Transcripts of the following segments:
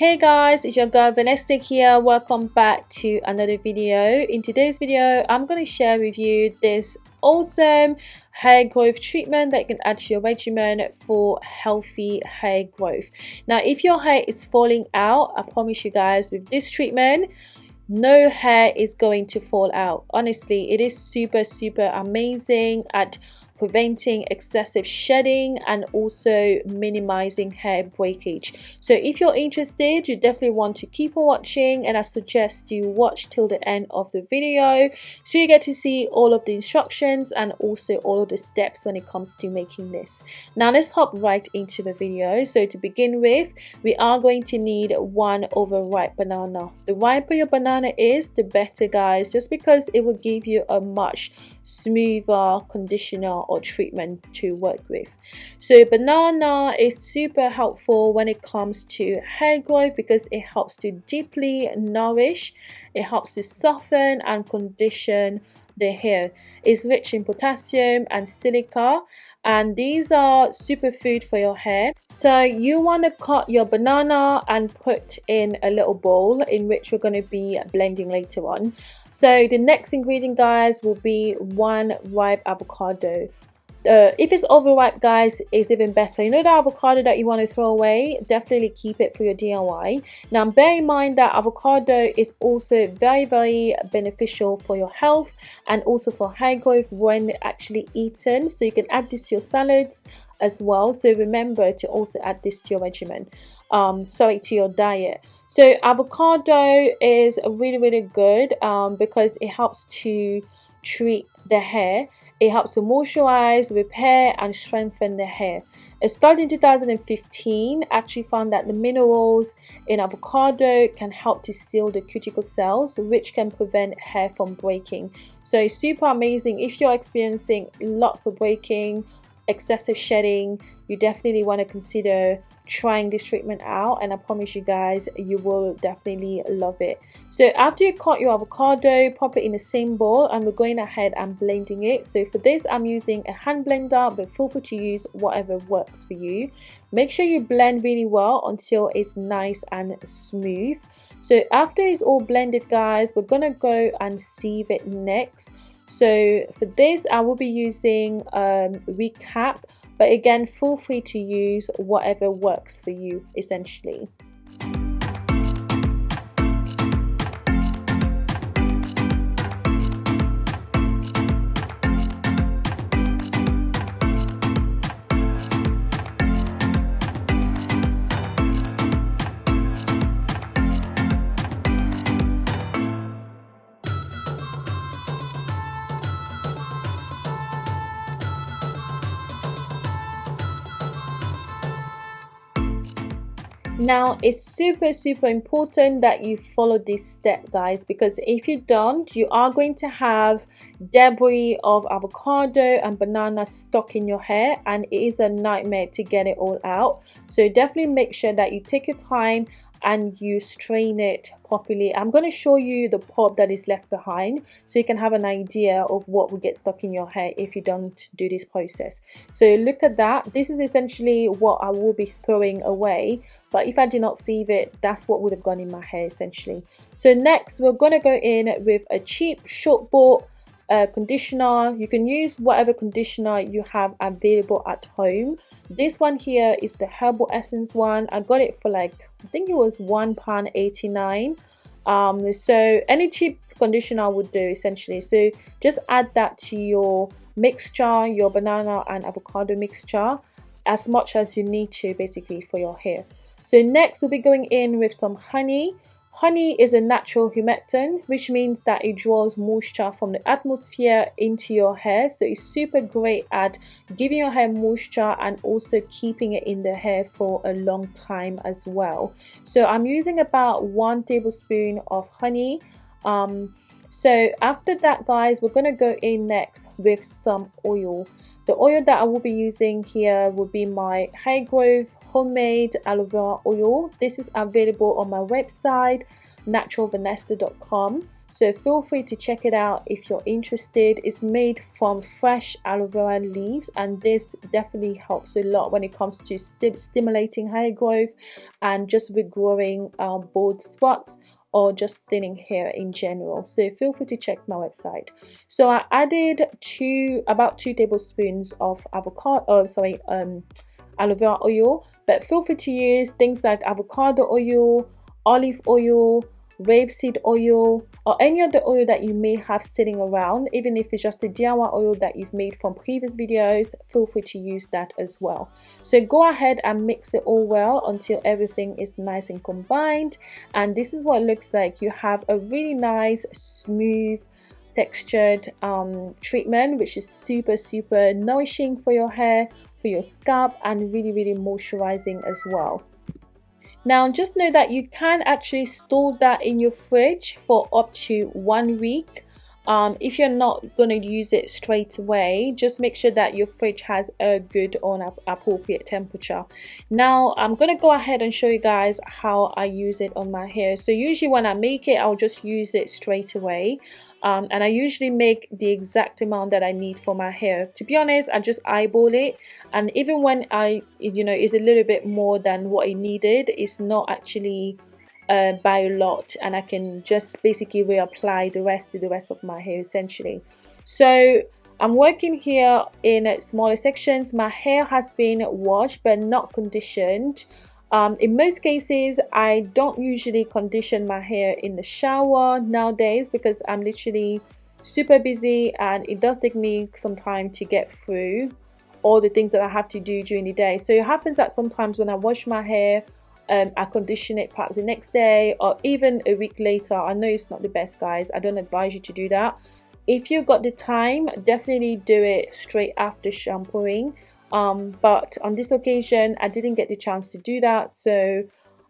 Hey guys, it's your girl Vanessa here. Welcome back to another video. In today's video, I'm going to share with you this awesome hair growth treatment that you can add to your regimen for healthy hair growth. Now, if your hair is falling out, I promise you guys with this treatment, no hair is going to fall out. Honestly, it is super, super amazing at preventing excessive shedding and also minimizing hair breakage. So if you're interested you definitely want to keep on watching and I suggest you watch till the end of the video so you get to see all of the instructions and also all of the steps when it comes to making this. Now let's hop right into the video. So to begin with we are going to need one overripe banana. The riper your banana is the better guys just because it will give you a much smoother conditioner or treatment to work with. So banana is super helpful when it comes to hair growth because it helps to deeply nourish, it helps to soften and condition the hair. It's rich in potassium and silica and these are superfood for your hair so you want to cut your banana and put in a little bowl in which we're going to be blending later on. So the next ingredient guys will be one ripe avocado uh, if it's overripe guys it's even better. You know the avocado that you want to throw away? Definitely keep it for your DIY now bear in mind that avocado is also very very beneficial for your health and also for hair growth when actually eaten. So you can add this to your salads as well. So remember to also add this to your regimen. Um sorry to your diet. So avocado is really really good um, because it helps to treat the hair it helps to moisturize, repair, and strengthen the hair. A study in 2015 actually found that the minerals in avocado can help to seal the cuticle cells, which can prevent hair from breaking. So it's super amazing if you're experiencing lots of breaking, excessive shedding, you definitely want to consider trying this treatment out and I promise you guys you will definitely love it. So after you cut your avocado, pop it in the same bowl and we're going ahead and blending it. So for this I'm using a hand blender but feel free to use whatever works for you. Make sure you blend really well until it's nice and smooth. So after it's all blended guys, we're gonna go and sieve it next. So for this I will be using um, recap but again, feel free to use whatever works for you essentially. Now it's super super important that you follow this step guys because if you don't you are going to have debris of avocado and banana stuck in your hair and it is a nightmare to get it all out. So definitely make sure that you take your time and you strain it properly. I'm going to show you the pulp that is left behind so you can have an idea of what will get stuck in your hair if you don't do this process. So look at that. This is essentially what i will be throwing away but if I did not sieve it that's what would have gone in my hair essentially. So next we're to go in with a cheap short bought uh, conditioner. You can use whatever conditioner you have available at home. This one here is the herbal essence one. I got it for like I think it was one pound 89 um so any cheap conditioner would do essentially. So just add that to your mixture your banana and avocado mixture as much as you need to basically for your hair so next we'll be going in with some honey. Honey is a natural humectant, which means that it draws moisture from the atmosphere into your hair. So it's super great at giving your hair moisture and also keeping it in the hair for a long time as well. So I'm using about one tablespoon of honey. Um, so after that guys, we're going to go in next with some oil. The oil that I will be using here will be my Hair Growth Homemade Aloe Vera Oil. This is available on my website naturalvanessa.com. so feel free to check it out if you're interested it's made from fresh aloe vera leaves and this definitely helps a lot when it comes to st stimulating hair growth and just regrowing um, bald spots or just thinning hair in general. So feel free to check my website. So i added two about two tablespoons of avocado oh sorry um aloe vera oil but feel free to use things like avocado oil olive oil rapeseed oil or any other oil that you may have sitting around. Even if it's just a DIY oil that you've made from previous videos feel free to use that as well. So go ahead and mix it all well until everything is nice and combined. And this is what it looks like. You have a really nice smooth textured um, treatment which is super super nourishing for your hair for your scalp and really really moisturizing as well now just know that you can actually store that in your fridge for up to one week um, if you're not going to use it straight away just make sure that your fridge has a good on appropriate temperature. Now I'm to go ahead and show you guys how I use it on my hair. So usually when I make it I'll just use it straight away. Um, and I usually make the exact amount that I need for my hair. To be honest I just eyeball it. And even when I you know is a little bit more than what I needed it's not actually uh, by a lot and I can just basically reapply the rest to the rest of my hair essentially. So I'm working here in smaller sections. My hair has been washed but not conditioned. Um, in most cases, I don't usually condition my hair in the shower nowadays because I'm literally super busy and it does take me some time to get through all the things that I have to do during the day. So it happens that sometimes when I wash my hair, um, I condition it perhaps the next day or even a week later. I know it's not the best, guys. I don't advise you to do that. If you've got the time, definitely do it straight after shampooing um, but on this occasion I didn't get the chance to do that so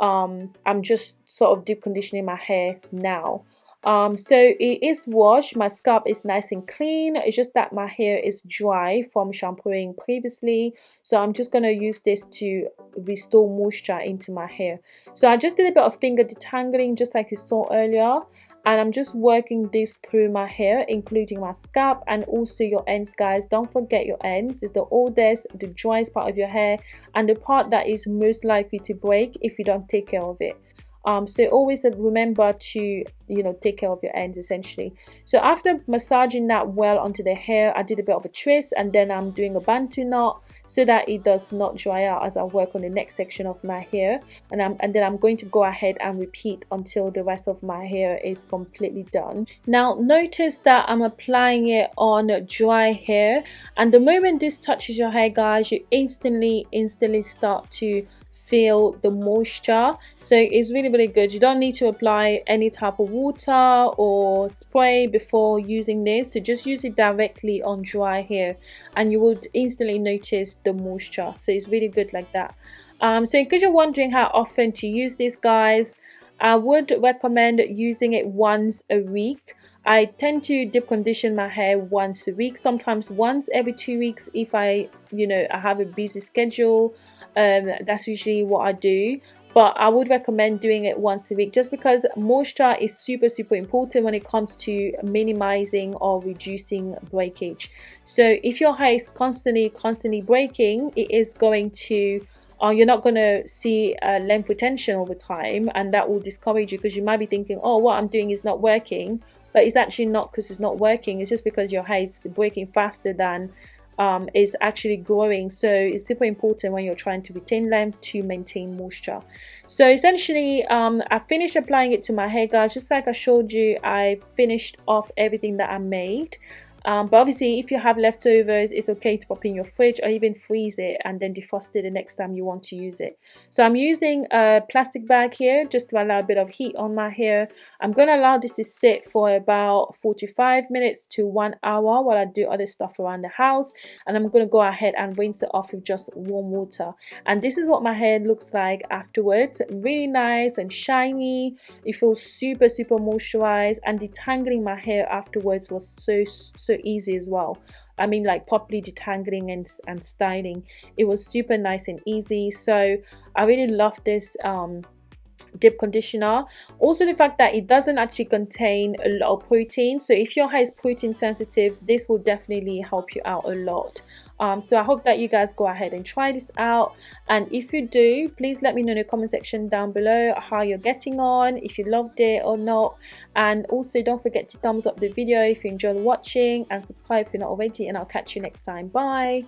um, I'm just sort of deep conditioning my hair now um, so it is washed. My scalp is nice and clean. It's just that my hair is dry from shampooing previously. So I'm just going to use this to restore moisture into my hair. So I just did a bit of finger detangling just like you saw earlier. And I'm just working this through my hair including my scalp and also your ends guys. Don't forget your ends. Is the oldest the driest part of your hair and the part that is most likely to break if you don't take care of it um, so always remember to you know take care of your ends essentially. So after massaging that well onto the hair I did a bit of a twist and then I'm doing a bantu knot so that it does not dry out as I work on the next section of my hair. And, I'm, and then I'm going to go ahead and repeat until the rest of my hair is completely done. Now notice that I'm applying it on dry hair. And the moment this touches your hair guys you instantly instantly start to feel the moisture. So it's really really good. You don't need to apply any type of water or spray before using this. So just use it directly on dry hair and you will instantly notice the moisture. So it's really good like that. Um, so in case you're wondering how often to use this guys I would recommend using it once a week. I tend to deep condition my hair once a week sometimes once every two weeks if I you know I have a busy schedule um, that's usually what I do. But I would recommend doing it once a week just because moisture is super super important when it comes to minimizing or reducing breakage. So if your hair is constantly constantly breaking it is going to uh, you're not going to see uh, length retention over time and that will discourage you because you might be thinking oh what I'm doing is not working. But it's actually not because it's not working. It's just because your hair is breaking faster than um, is actually growing. So it's super important when you're trying to retain length to maintain moisture. So essentially um, I finished applying it to my hair guys. Just like I showed you I finished off everything that I made um, but obviously if you have leftovers it's okay to pop in your fridge or even freeze it and then defrost it the next time you want to use it. So I'm using a plastic bag here just to allow a bit of heat on my hair. I'm going to allow this to sit for about 45 minutes to one hour while I do other stuff around the house. And I'm going to go ahead and rinse it off with just warm water. And this is what my hair looks like afterwards. Really nice and shiny. It feels super super moisturized. And detangling my hair afterwards was so so easy as well. I mean like properly detangling and, and styling. It was super nice and easy. So I really love this um deep conditioner. Also the fact that it doesn't actually contain a lot of protein. So if your hair is protein sensitive this will definitely help you out a lot. Um, so i hope that you guys go ahead and try this out. And if you do please let me know in the comment section down below how you're getting on if you loved it or not. And also don't forget to thumbs up the video if you enjoyed watching and subscribe if you're not already. And i'll catch you next time. Bye